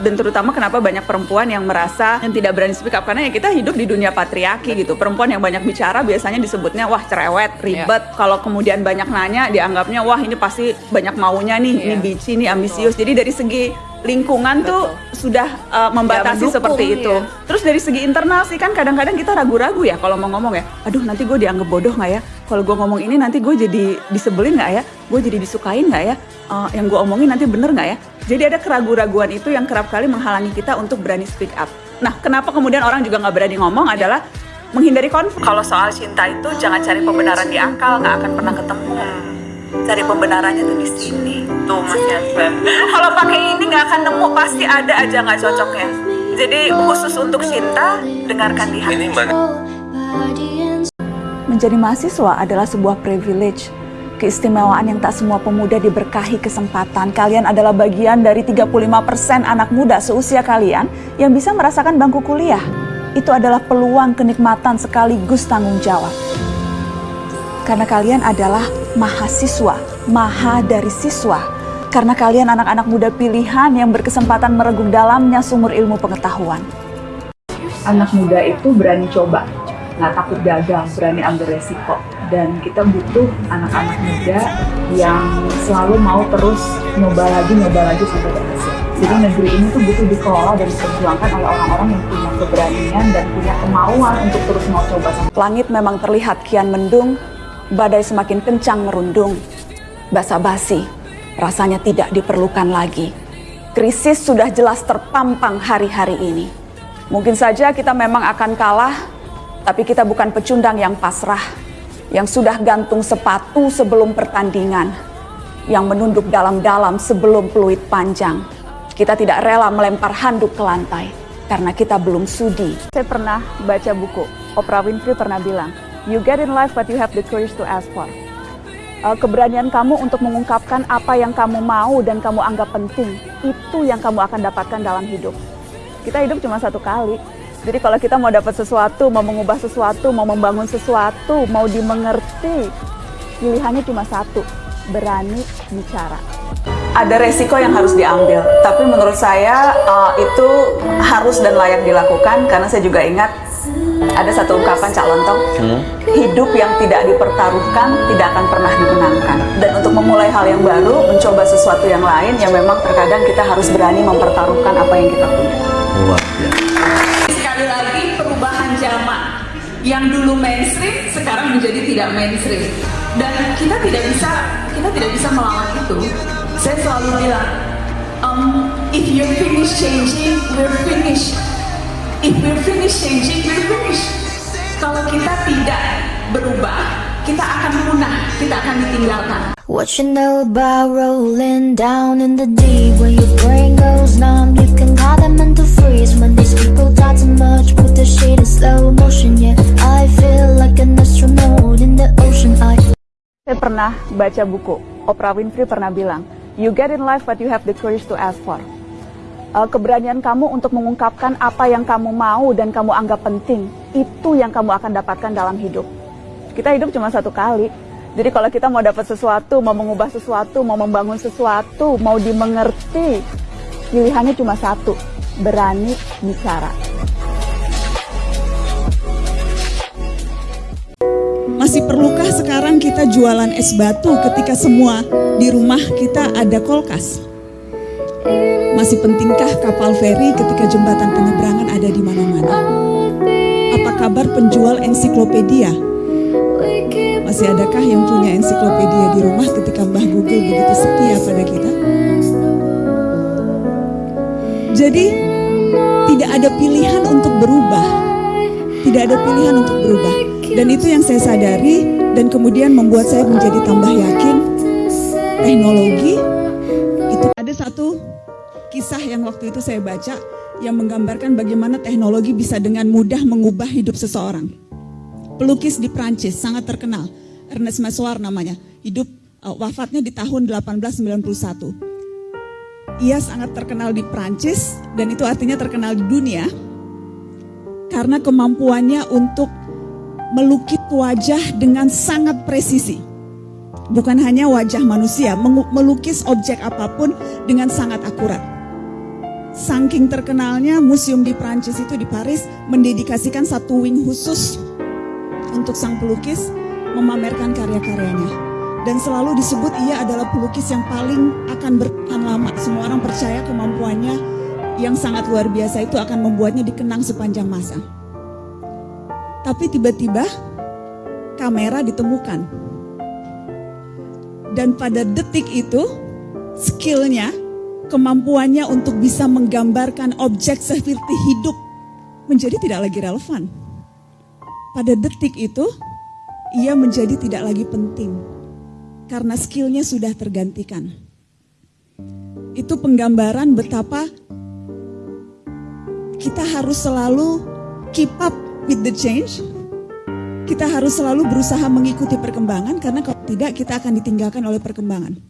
dan terutama kenapa banyak perempuan yang merasa yang tidak berani speak up karena ya kita hidup di dunia patriarki gitu perempuan yang banyak bicara biasanya disebutnya wah cerewet ribet yeah. kalau kemudian banyak nanya dianggapnya wah ini pasti banyak maunya nih yeah. ini bici ini ambisius jadi dari segi lingkungan Betul. tuh sudah uh, membatasi ya, seperti itu. Ya. Terus dari segi internal sih kan kadang-kadang kita ragu-ragu ya kalau mau ngomong ya. Aduh nanti gue dianggap bodoh nggak ya? Kalau gue ngomong ini nanti gue jadi disebelin nggak ya? Gue jadi disukain nggak ya? Uh, yang gue omongin nanti bener nggak ya? Jadi ada keraguan-raguan itu yang kerap kali menghalangi kita untuk berani speak up. Nah, kenapa kemudian orang juga nggak berani ngomong adalah menghindari konflik. Kalau soal cinta itu jangan cari pembenaran di akal, nggak akan pernah ketemu cari pembenarannya tuh di sini tuh Mas Yansen kalau pakai ini nggak akan nemu pasti ada aja nggak cocoknya jadi khusus untuk cinta dengarkan di hati ini mana menjadi mahasiswa adalah sebuah privilege. Keistimewaan yang tak semua pemuda diberkahi kesempatan. Kalian adalah bagian dari 35% anak muda seusia kalian yang bisa merasakan bangku kuliah. Itu adalah peluang kenikmatan sekaligus tanggung jawab. Karena kalian adalah mahasiswa, maha dari siswa. Karena kalian anak-anak muda pilihan yang berkesempatan meregung dalamnya sumur ilmu pengetahuan. Anak muda itu berani coba, nggak takut gagal, berani ambil resiko. Dan kita butuh anak-anak muda yang selalu mau terus nyoba lagi, nyoba lagi sampai berhasil. Jadi negeri ini tuh butuh dikelola dan diperjuangkan oleh orang-orang yang punya keberanian dan punya kemauan untuk terus mau coba. Langit memang terlihat kian mendung, badai semakin kencang merundung. Basa-basi, rasanya tidak diperlukan lagi. Krisis sudah jelas terpampang hari-hari ini. Mungkin saja kita memang akan kalah, tapi kita bukan pecundang yang pasrah, yang sudah gantung sepatu sebelum pertandingan, yang menunduk dalam-dalam sebelum peluit panjang. Kita tidak rela melempar handuk ke lantai, karena kita belum sudi. Saya pernah baca buku, Oprah Winfrey pernah bilang, You get in life what you have the courage to ask for. Uh, keberanian kamu untuk mengungkapkan apa yang kamu mau dan kamu anggap penting, itu yang kamu akan dapatkan dalam hidup. Kita hidup cuma satu kali. Jadi kalau kita mau dapat sesuatu, mau mengubah sesuatu, mau membangun sesuatu, mau dimengerti, pilihannya cuma satu, berani bicara. Ada resiko yang harus diambil, tapi menurut saya uh, itu harus dan layak dilakukan karena saya juga ingat ada satu ungkapan Cak Lontong, hmm? hidup yang tidak dipertaruhkan tidak akan pernah dimenangkan. Dan untuk memulai hal yang baru, mencoba sesuatu yang lain, yang memang terkadang kita harus berani mempertaruhkan apa yang kita punya. Luar yang dulu mainstream sekarang menjadi tidak mainstream dan kita tidak bisa kita tidak bisa melawan itu. Saya selalu bilang, um, if you finish changing, we're finished if we finish changing, we finish. Kalau kita tidak berubah, kita akan punah, kita akan ditinggalkan. What you know about rolling down in the deep? When your brain goes numb, you can call them into freeze When these people talk too much, put the shit in slow motion. Yeah, I feel like an astronaut in the ocean. I... Saya pernah baca buku, Oprah Winfrey pernah bilang You get in life what you have the courage to ask for. Uh, keberanian kamu untuk mengungkapkan apa yang kamu mau dan kamu anggap penting, itu yang kamu akan dapatkan dalam hidup. Kita hidup cuma satu kali. Jadi kalau kita mau dapat sesuatu, mau mengubah sesuatu, mau membangun sesuatu, mau dimengerti, pilihannya cuma satu, berani bicara. Masih perlukah sekarang kita jualan es batu ketika semua di rumah kita ada kulkas? Masih pentingkah kapal feri ketika jembatan penyeberangan ada di mana-mana? Apa kabar penjual ensiklopedia? Masih adakah yang punya ensiklopedia di rumah ketika Mbah Google begitu setia pada kita? Jadi, tidak ada pilihan untuk berubah. Tidak ada pilihan untuk berubah. Dan itu yang saya sadari dan kemudian membuat saya menjadi tambah yakin teknologi itu ada satu kisah yang waktu itu saya baca yang menggambarkan bagaimana teknologi bisa dengan mudah mengubah hidup seseorang. Pelukis di Prancis sangat terkenal, Ernest Messoir namanya, hidup uh, wafatnya di tahun 1891. Ia sangat terkenal di Prancis dan itu artinya terkenal di dunia karena kemampuannya untuk melukis wajah dengan sangat presisi. Bukan hanya wajah manusia, melukis objek apa pun dengan sangat akurat. saking terkenalnya museum di Prancis itu di Paris mendedikasikan satu wing khusus untuk sang pelukis memamerkan karya-karyanya. Dan selalu disebut ia adalah pelukis yang paling akan bertahan lama. Semua orang percaya kemampuannya yang sangat luar biasa itu akan membuatnya dikenang sepanjang masa. Tapi tiba-tiba kamera ditemukan. Dan pada detik itu skillnya, kemampuannya untuk bisa menggambarkan objek seperti hidup menjadi tidak lagi relevan. Pada detik itu, ia menjadi tidak lagi penting karena skillnya sudah tergantikan. Itu penggambaran betapa kita harus selalu keep up with the change. Kita harus selalu berusaha mengikuti perkembangan karena kalau tidak kita akan ditinggalkan oleh perkembangan.